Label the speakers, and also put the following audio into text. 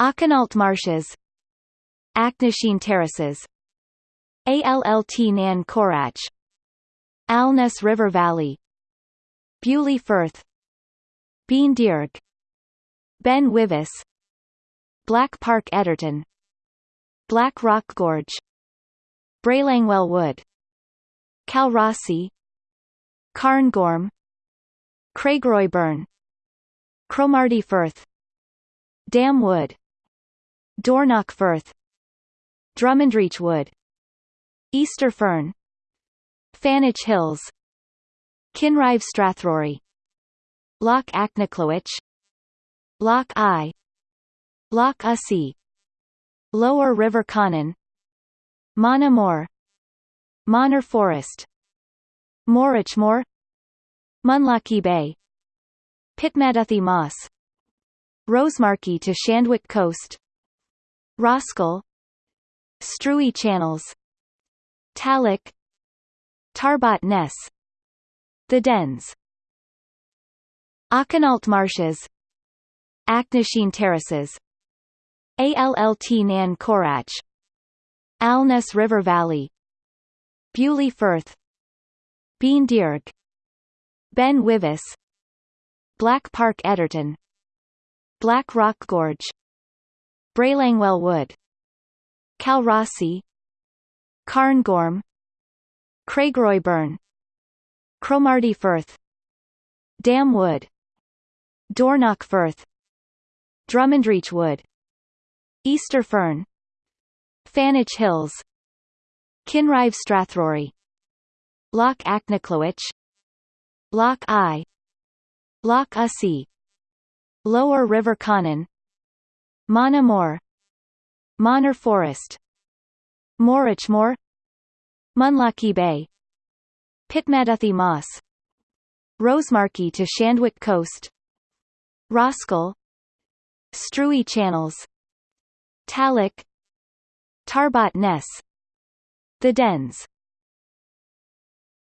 Speaker 1: Auchinalt Marshes Achnasheen Terraces Allt Nan Corach Alness River Valley Beauly Firth Bean Dearg Ben Wyvis Black Park Edderton Black Rock Gorge Braelangwell Wood Calrossie Cairngorm Craigroy Burn Cromarty Firth Dam Wood Dornoch Firth Drummondreach Wood Easter Fearn Fannich Hills Kinrive Strathrory Loch Achnacoich Loch Eye Loch Ussie Lower River Conon Monamore Monor Forest Morrich More Munlochy Bay Pitmaduthy Moss Rosemarkie to Shandwick Coast Roskill Struie Channels Talloch Tarbat Ness The Dens Auchinalt Marshes Achnasheen Terraces Allt Nan Corach Alness River Valley Beauly Firth Bean Dearg Ben Wyvis Black Park Edderton Black Rock Gorge Braelangwell Wood. Calrossie Cairngorm Craigroy Burn Cromarty Firth. Dam Wood. Firth. Drummondreach Wood. Easter Fearn. Fannich Hills. Kinrive Strathrory. Loch Achnacoich Loch Eye. Loch Ussie. Lower River Conon Monamore Monor Forest. Morrich More Munlochy Bay. Pitmaduthy Moss Rosemarkie to Shandwick Coast. Roskill Struie Channels. Talloch Tarbat Ness The Dens